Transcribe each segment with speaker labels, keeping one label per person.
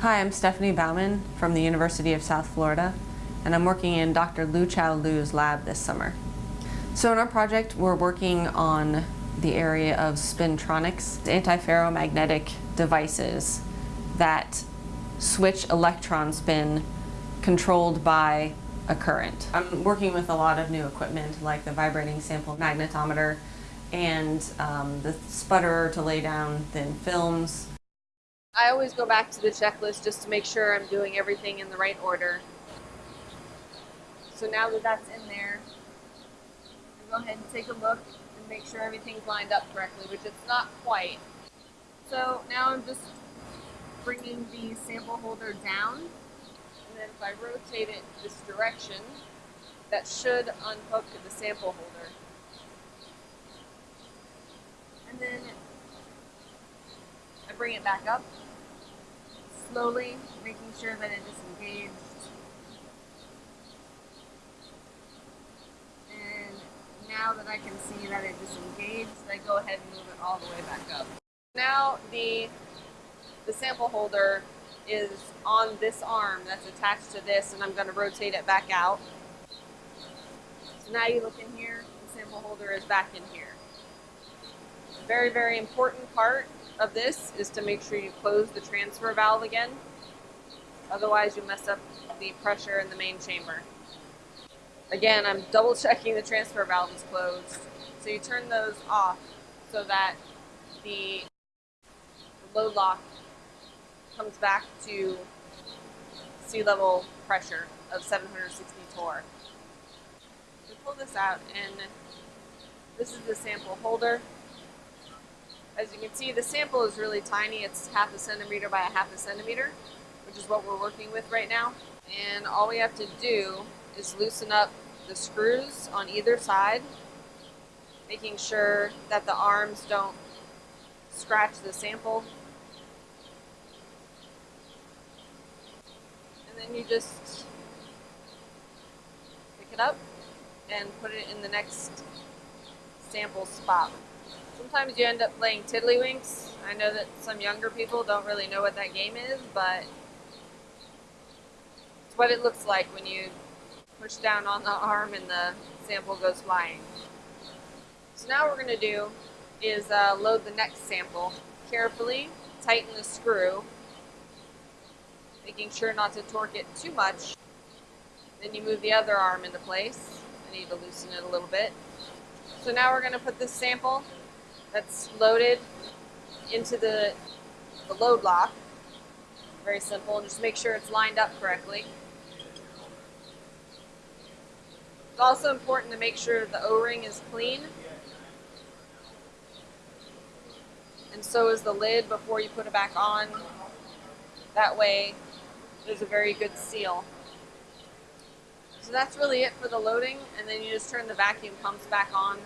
Speaker 1: Hi, I'm Stephanie Bauman from the University of South Florida, and I'm working in Dr. Lu Chao Lu's lab this summer. So in our project, we're working on the area of spintronics, antiferromagnetic devices that switch electron spin controlled by a current. I'm working with a lot of new equipment like the vibrating sample magnetometer and um, the sputterer to lay down thin films.
Speaker 2: I always go back to the checklist just to make sure I'm doing everything in the right order. So now that that's in there, I go ahead and take a look and make sure everything's lined up correctly, which it's not quite. So now I'm just bringing the sample holder down, and then if I rotate it this direction, that should unhook the sample holder. And then bring it back up, slowly, making sure that it is engaged. And now that I can see that it is engaged, I go ahead and move it all the way back up. Now the, the sample holder is on this arm that's attached to this and I'm going to rotate it back out. So now you look in here, the sample holder is back in here. Very, very important part of this is to make sure you close the transfer valve again. Otherwise you mess up the pressure in the main chamber. Again, I'm double checking the transfer valve is closed. So you turn those off so that the load lock comes back to sea level pressure of 760 torr. So pull this out and this is the sample holder. As you can see, the sample is really tiny. It's half a centimeter by a half a centimeter, which is what we're working with right now. And all we have to do is loosen up the screws on either side, making sure that the arms don't scratch the sample. And then you just pick it up and put it in the next sample spot. Sometimes you end up playing tiddlywinks. I know that some younger people don't really know what that game is, but it's what it looks like when you push down on the arm and the sample goes flying. So now what we're going to do is uh, load the next sample. Carefully tighten the screw, making sure not to torque it too much. Then you move the other arm into place. I need to loosen it a little bit. So now we're going to put this sample that's loaded into the, the load lock. Very simple. Just make sure it's lined up correctly. It's also important to make sure the O-ring is clean. And so is the lid before you put it back on. That way there's a very good seal. So that's really it for the loading and then you just turn the vacuum pumps back on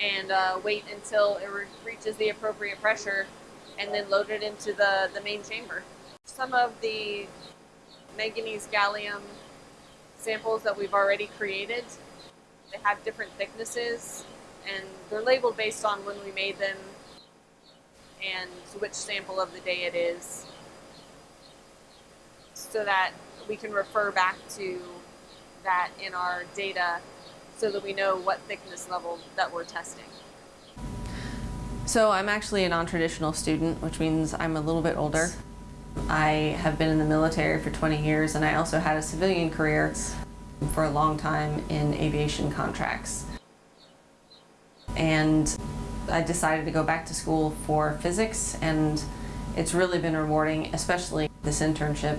Speaker 2: and uh, wait until it re reaches the appropriate pressure and then load it into the, the main chamber. Some of the manganese gallium samples that we've already created, they have different thicknesses and they're labeled based on when we made them and which sample of the day it is so that we can refer back to that in our data so that we know what thickness level that we're testing.
Speaker 1: So I'm actually a non-traditional student, which means I'm a little bit older. I have been in the military for 20 years and I also had a civilian career for a long time in aviation contracts. And I decided to go back to school for physics and it's really been rewarding, especially this internship.